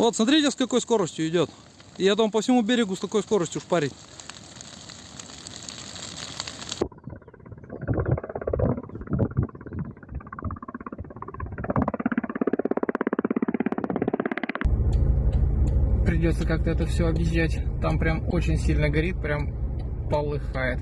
Вот, смотрите, с какой скоростью идет. И это он по всему берегу с такой скоростью шпарит. Придется как-то это все объезжать. Там прям очень сильно горит, прям полыхает.